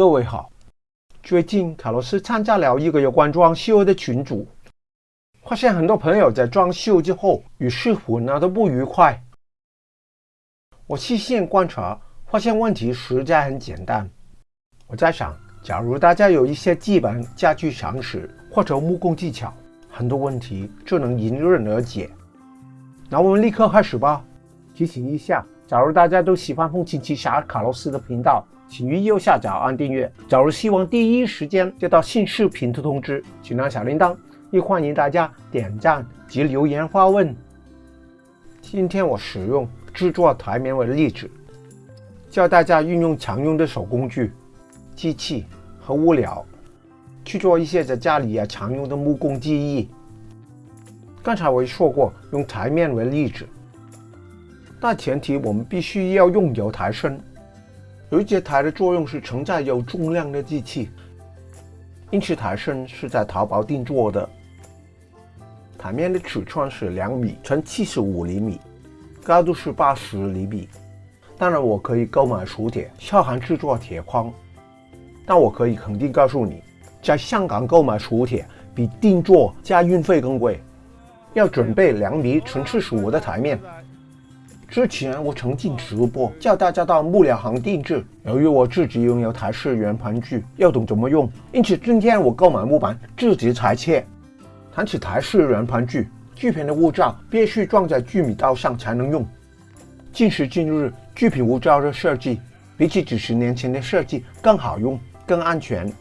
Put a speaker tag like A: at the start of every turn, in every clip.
A: 各位好，最近卡洛斯参加了一个有关装修的群组，发现很多朋友在装修之后与师傅闹得不愉快。我细心观察，发现问题实在很简单。我在想，假如大家有一些基本家具常识或者木工技巧，很多问题就能迎刃而解。那我们立刻开始吧。提醒一下，假如大家都喜欢风琴奇侠卡洛斯的频道，请于右下角按订阅。假如希望第一时间接到新视频的通知，请按小铃铛。也欢迎大家点赞及留言发问。今天我使用制作台面为例子，教大家运用常用的手工具、机器和物料，去做一些在家里啊常用的木工技艺。刚才我也说过，用台面为例子，但前提我们必须要用油台身。有一节台的作用是承载有重量的机器，因此台身是在淘宝定做的。台面的尺寸是两米乘七十五厘米，高度是八十厘米。当然，我可以购买熟铁，小含制作铁框。但我可以肯定告诉你，在香港购买熟铁比定做加运费更贵。要准备两米乘七十五的台面。之前我曾经直播教大家到木料行定制，由于我自己拥有台式圆盘锯，要懂怎么用，因此今天我购买木板自己裁切。谈起台式圆盘锯，锯片的物罩必须装在锯米刀上才能用。今时今日，锯片物罩的设计比起几十年前的设计更好用、更安全。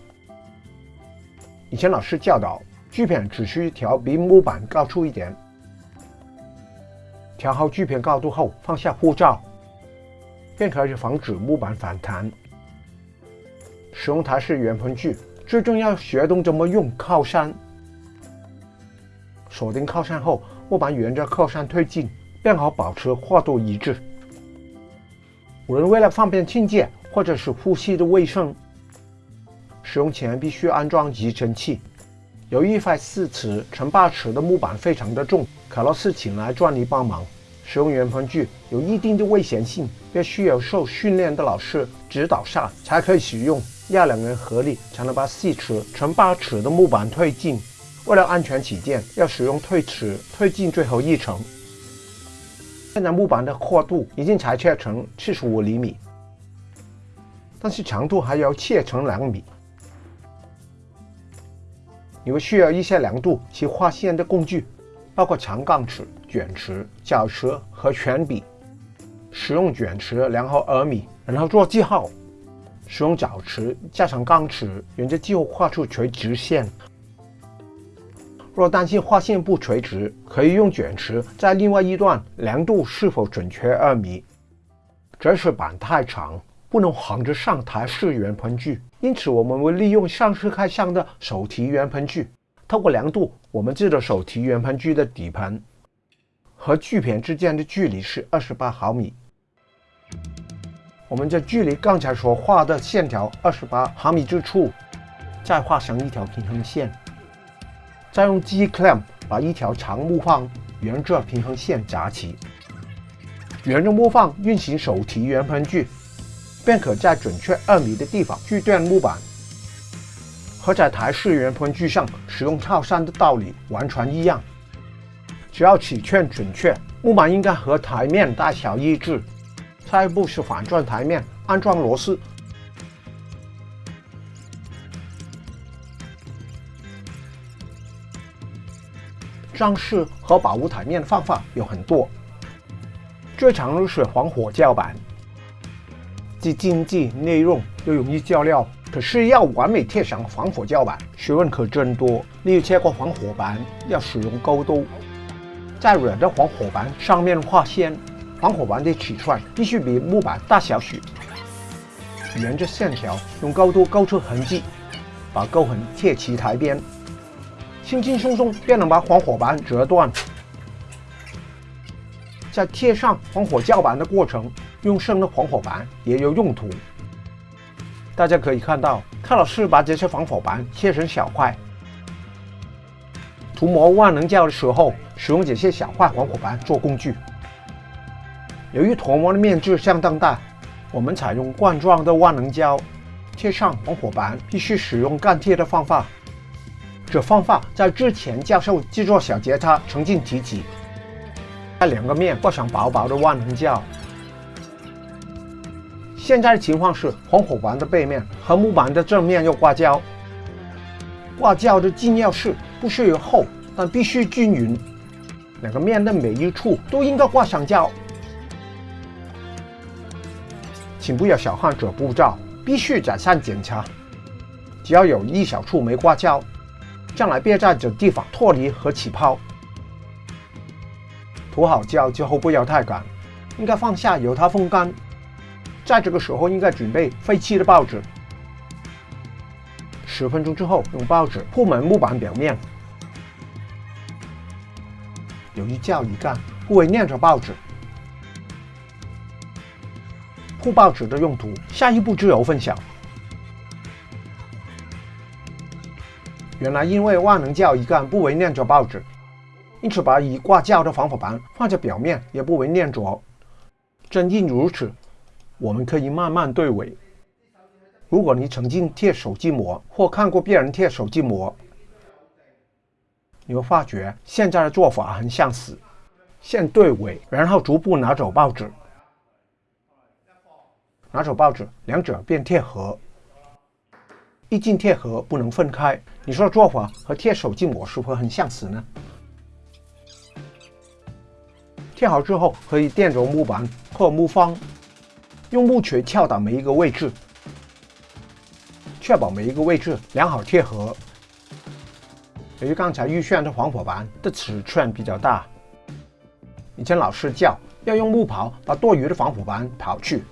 A: 以前老师教导，锯片只需调比木板高出一点。调好锯片高度后，放下护罩，便可以防止木板反弹。使用台式圆盘锯，最重要学懂怎么用靠山。锁定靠山后，木板沿着靠山推进，便好保持跨度一致。无论为了方便清洁，或者是呼吸的卫生，使用前必须安装集尘器。由于一块四尺乘八尺的木板非常的重。卡洛斯请来专利帮忙，使用圆盘锯有一定的危险性，必须有受训练的老师指导下才可以使用。要两人合力才能把四尺乘八尺的木板推进。为了安全起见，要使用推尺推进最后一层。现在木板的阔度已经裁切成七十五厘米，但是长度还要切成两米。你们需要一些量度及划线的工具。包括长钢尺、卷尺、角尺和铅笔。使用卷尺量好二米，然后做记号；使用角尺加上钢尺，沿着记号画出垂直线。若担心画线不垂直，可以用卷尺在另外一段量度是否准确二米。这是板太长，不能横着上台式圆喷具，因此我们会利用上次开箱的手提圆喷具。透过量度，我们制的手提圆盘锯的底盘和锯片之间的距离是二十八毫米。我们在距离刚才所画的线条二十八毫米之处，再画上一条平衡线，再用 G clamp 把一条长木棒沿着平衡线扎起，沿着木棒运行手提圆盘锯，便可在准确二米的地方锯断木板。和在台式圆盘锯上使用套山的道理完全一样，只要尺寸准确，木板应该和台面大小一致。下一步是反转台面，安装螺丝。装饰和保护台面的方法有很多，最常用是防火胶板，既经济耐用又容易胶料。可是要完美贴上防火胶板，学问可真多。例如切过防火板，要使用钩刀，在软的防火板上面画线。防火板的尺寸必须比木板大小许，沿着线条用钩刀勾出痕迹，把钩痕贴齐台边，轻轻松松便能把防火板折断。在贴上防火胶板的过程，用生的防火板也有用途。大家可以看到，卡老师把这些防火板切成小块。涂抹万能胶的时候，使用这些小块防火板做工具。由于涂膜的面积相当大，我们采用罐状的万能胶，贴上防火板，必须使用干贴的方法。这方法在之前教授制作小吉他曾经提及。在两个面挂上薄薄的万能胶。现在的情况是，防火板的背面和木板的正面要挂胶。挂胶的重要是不需要厚，但必须均匀。两个面的每一处都应该挂上胶。请不要小看这步骤，必须再三检查。只要有一小处没挂胶，将来别在这地方脱离和起泡。涂好胶之后不要太赶，应该放下由它风干。在这个时候应该准备废弃的报纸。十分钟之后用报纸铺满木板表面。由于胶一干，不为粘着报纸。铺报纸的用途，下一步就有分享。原来因为万能胶一干不为粘着报纸。因此，把已挂胶的防火板放在表面也不为粘着。正因如此，我们可以慢慢对尾。如果你曾经贴手机膜或看过别人贴手机膜，你会发觉现在的做法很相似：先对尾，然后逐步拿走报纸，拿走报纸，两者便贴合。一进贴合，不能分开。你说做法和贴手机膜是否很相似呢？贴好之后，可以垫着木板或木方，用木锤敲打每一个位置，确保每一个位置良好贴合。由于刚才预选的防火板的尺寸比较大，以前老师教要用木刨把多余的防火板刨去，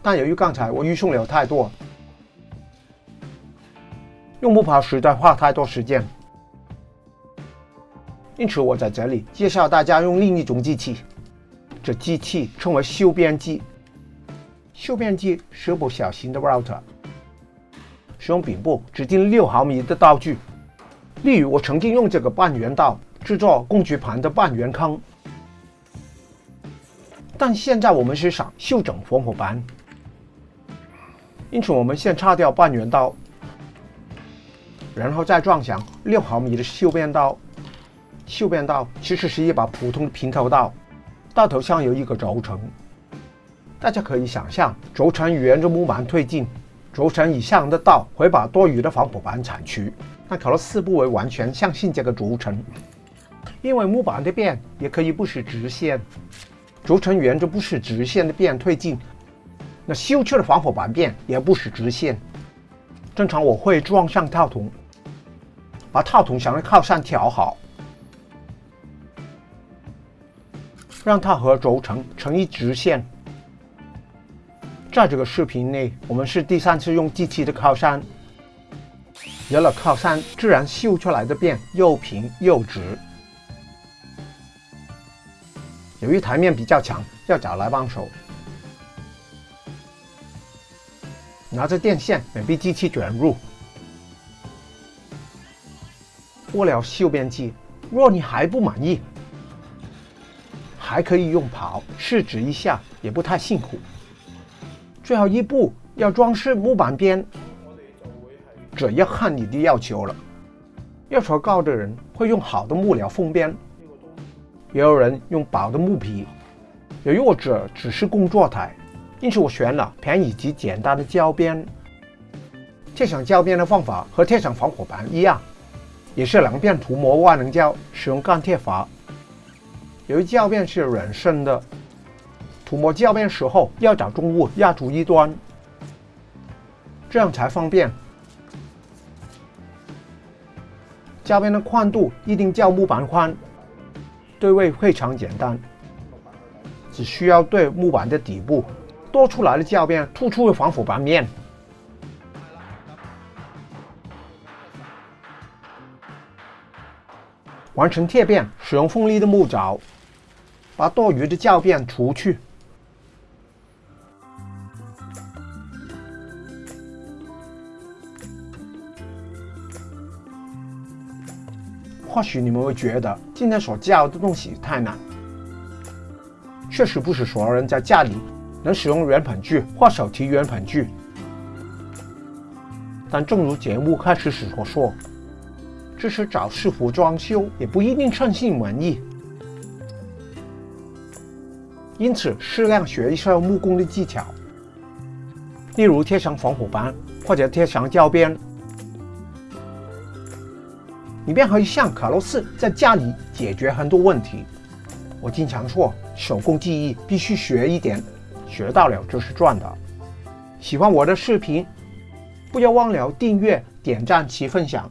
A: 但由于刚才我预送了太多，用木刨实在花太多时间。因此，我在这里介绍大家用另一种机器。这机器称为修边机。修边机是部小型的 router，使用柄部指定六毫米的刀具。例如，我曾经用这个半圆刀制作工具盘的半圆坑。但现在我们是想修整防火板，因此我们先擦掉半圆刀，然后再装上六毫米的修边刀。修边刀其实是一把普通的平头刀，刀头上有一个轴承。大家可以想象，轴承沿着木板推进，轴承以上的道会把多余的防火板铲去。但卡洛斯不会完全相信这个轴承，因为木板的边也可以不是直线，轴承沿着不是直线的边推进，那修去的防火板边也不是直线。正常我会装上套筒，把套筒上的靠上调好。让它和轴承成一直线。在这个视频内，我们是第三次用机器的靠山。有了靠山，自然修出来的边又平又直。由于台面比较长，要找来帮手。拿着电线，免被机器卷入。过了修边机，若你还不满意。还可以用刨试纸一下，也不太辛苦。最后一步要装饰木板边，这要看你的要求了。要求高的人会用好的木料封边，也有人用薄的木皮。由于我这只是工作台，因此我选了便宜及简单的胶边。贴上胶边的方法和贴上防火板一样，也是两片涂抹万能胶，使用干贴法。由于胶片是软身的，涂抹胶片时候要找重物压住一端，这样才方便。胶片的宽度一定较木板宽，对位非常简单，只需要对木板的底部多出来的胶片突出的防腐板面，完成贴片，使用锋利的木凿。把多余的胶片除去。或许你们会觉得今天所教的东西太难，确实不是所有人在家里能使用圆盆锯或手提圆盆锯。但正如节目开始时所说，支持找师傅装修也不一定称心满意，因此适量学一下木工的技巧，例如贴上防火板或者贴上胶边，你便可以像卡洛斯在家里解决很多问题。我经常说，手工技艺必须学一点，学到了就是赚的。喜欢我的视频，不要忘了订阅、点赞及分享。